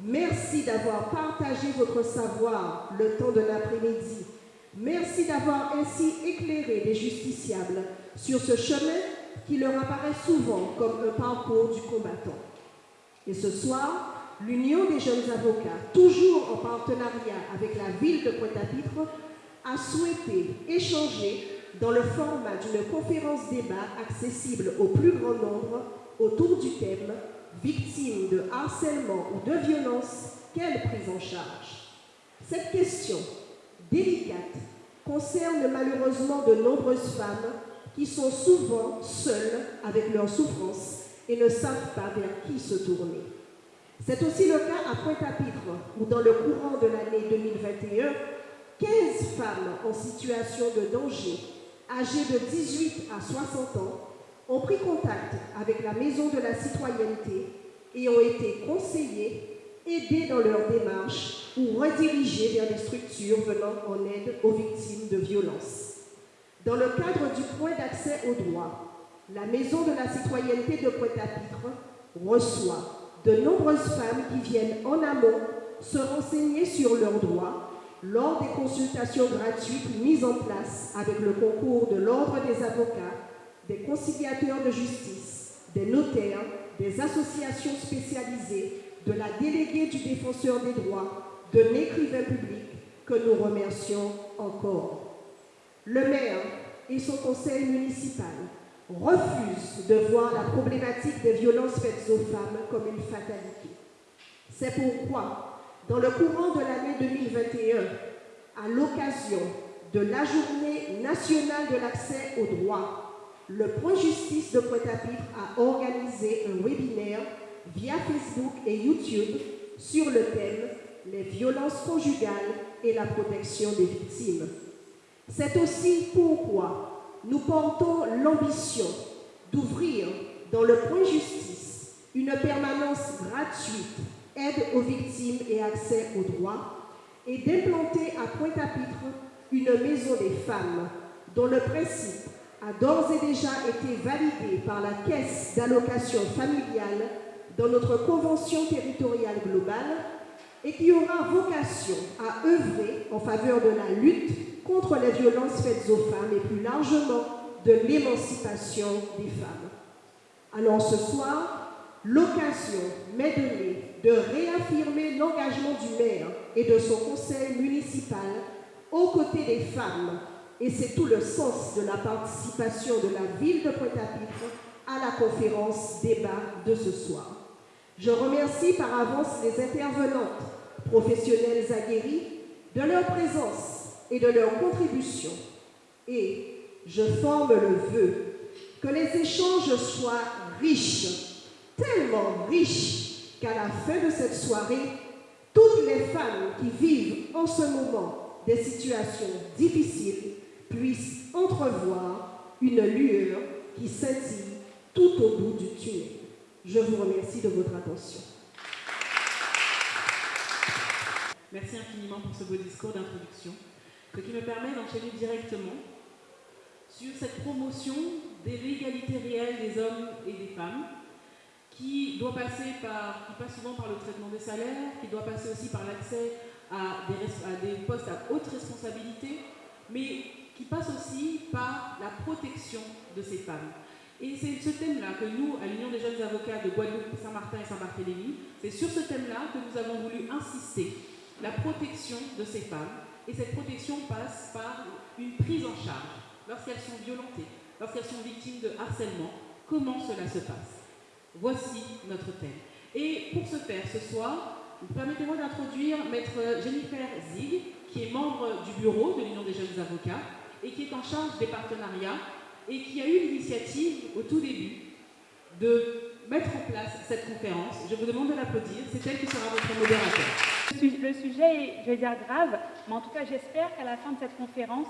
Merci d'avoir partagé votre savoir le temps de l'après-midi. Merci d'avoir ainsi éclairé les justiciables sur ce chemin qui leur apparaît souvent comme un parcours du combattant. Et ce soir, l'Union des jeunes avocats, toujours en partenariat avec la ville de Pointe-à-Pitre, a souhaité échanger dans le format d'une conférence débat accessible au plus grand nombre autour du thème Victime de harcèlement ou de violence, quelle prise en charge? Cette question délicate concerne malheureusement de nombreuses femmes qui sont souvent seules avec leurs souffrances et ne savent pas vers qui se tourner. C'est aussi le cas à Pointe-à-Pitre, où dans le courant de l'année 2021, 15 femmes en situation de danger, âgées de 18 à 60 ans, ont pris contact avec la Maison de la Citoyenneté et ont été conseillées, aidées dans leur démarche ou redirigées vers des structures venant en aide aux victimes de violences. Dans le cadre du point d'accès aux droits, la Maison de la Citoyenneté de Pointe-à-Pitre reçoit de nombreuses femmes qui viennent en amont se renseigner sur leurs droits lors des consultations gratuites mises en place avec le concours de l'Ordre des avocats, des conciliateurs de justice, des notaires, des associations spécialisées, de la déléguée du défenseur des droits, de l'écrivain public que nous remercions encore. Le maire et son conseil municipal refusent de voir la problématique des violences faites aux femmes comme une fatalité. C'est pourquoi, dans le courant de l'année 2021, à l'occasion de la journée nationale de l'accès aux droits, le Point Justice de Pointe-à-Pitre a organisé un webinaire via Facebook et YouTube sur le thème « Les violences conjugales et la protection des victimes ». C'est aussi pourquoi nous portons l'ambition d'ouvrir dans le Point Justice une permanence gratuite, aide aux victimes et accès aux droits, et d'implanter à Pointe-à-Pitre une maison des femmes dont le principe a d'ores et déjà été validé par la Caisse d'allocation familiale dans notre convention territoriale globale et qui aura vocation à œuvrer en faveur de la lutte contre les violences faites aux femmes et plus largement de l'émancipation des femmes. Alors ce soir, l'occasion m'est donnée de réaffirmer l'engagement du maire et de son conseil municipal aux côtés des femmes et c'est tout le sens de la participation de la ville de Pointe-à-Pitre à la conférence débat de ce soir. Je remercie par avance les intervenantes professionnelles aguerries de leur présence et de leur contribution. Et je forme le vœu que les échanges soient riches, tellement riches qu'à la fin de cette soirée, toutes les femmes qui vivent en ce moment des situations difficiles puissent entrevoir une lueur qui scintille tout au bout du tunnel. Je vous remercie de votre attention. Merci infiniment pour ce beau discours d'introduction, qui me permet d'enchaîner directement sur cette promotion de l'égalité réelle des hommes et des femmes, qui doit passer par, qui passe souvent par le traitement des salaires, qui doit passer aussi par l'accès à des, à des postes à haute responsabilité, mais qui passe aussi par la protection de ces femmes. Et c'est ce thème-là que nous, à l'Union des jeunes avocats de Guadeloupe, Saint-Martin et Saint-Barthélemy, c'est sur ce thème-là que nous avons voulu insister, la protection de ces femmes. Et cette protection passe par une prise en charge lorsqu'elles sont violentées, lorsqu'elles sont victimes de harcèlement. Comment cela se passe? Voici notre thème. Et pour ce faire, ce soir, permettez-moi d'introduire Maître Jennifer Zig, qui est membre du bureau de l'Union des jeunes avocats, et qui est en charge des partenariats et qui a eu l'initiative au tout début de mettre en place cette conférence. Je vous demande de l'applaudir, c'est elle qui sera votre modérateur. Le sujet est, je vais dire, grave, mais en tout cas, j'espère qu'à la fin de cette conférence,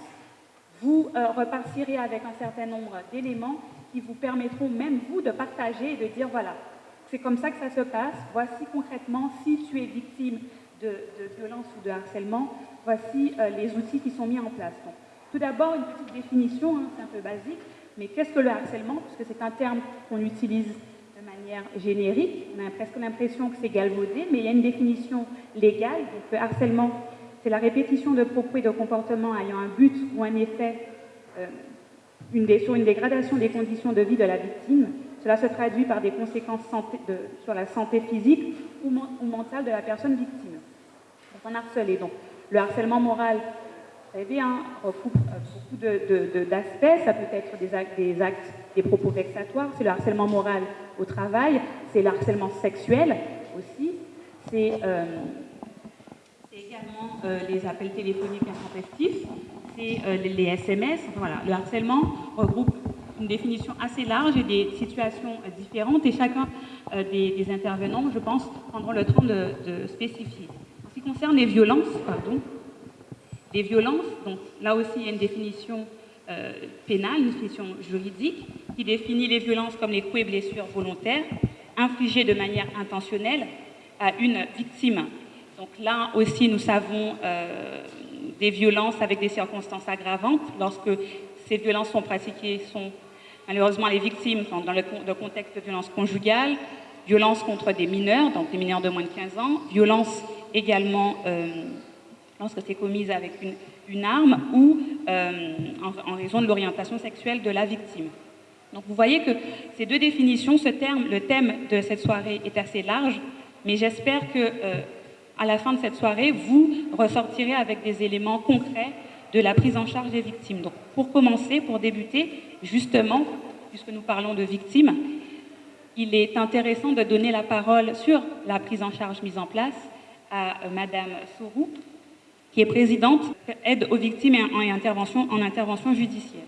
vous euh, repartirez avec un certain nombre d'éléments qui vous permettront, même vous, de partager et de dire, voilà, c'est comme ça que ça se passe, voici concrètement, si tu es victime de, de violence ou de harcèlement, voici euh, les outils qui sont mis en place. Tout d'abord, une petite définition, hein, c'est un peu basique, mais qu'est-ce que le harcèlement? Puisque c'est un terme qu'on utilise de manière manière générique. On a presque l'impression que c'est galvaudé, mais il y a une définition légale. Donc, le harcèlement, c'est la répétition de propos et de comportements ayant un but ou un effet euh, une sur une dégradation des conditions de vie de la victime. Cela se traduit par des conséquences sur la santé physique ou, mentale de la personne victime. Donc, on harcelé. Donc, le harcèlement moral, savez, hein, recoupe euh, beaucoup d'aspects. Ça peut être des actes, des propos vexatoires. C'est le harcèlement moral au travail. C'est le harcèlement sexuel aussi. C'est euh, également euh, les appels téléphoniques intempestifs. C'est les SMS. Voilà, le harcèlement regroupe une définition assez large et des situations différentes. Et chacun des, intervenants, je pense, prendront le temps de spécifier. En ce qui concerne les violences, pardon, des violences, donc là aussi il y a une définition euh, pénale, une définition juridique, qui définit les violences comme les coups et blessures volontaires infligées de manière intentionnelle à une victime. Donc là aussi nous savons euh, des violences avec des circonstances aggravantes lorsque ces violences sont pratiquées, sont malheureusement les victimes dans le, contexte de violences conjugales, violences contre des mineurs, donc des mineurs de moins de 15 ans, violences également euh, lorsque c'est commise avec une, arme ou euh, en, raison de l'orientation sexuelle de la victime. Donc vous voyez que ces deux définitions, ce terme, le thème de cette soirée est assez large, mais j'espère que euh, à la fin de cette soirée, vous ressortirez avec des éléments concrets de la prise en charge des victimes. Donc pour commencer, pour débuter, justement, puisque nous parlons de victimes, il est intéressant de donner la parole sur la prise en charge mise en place à euh, Madame Sourou, qui est présidente aide aux victimes en intervention judiciaire.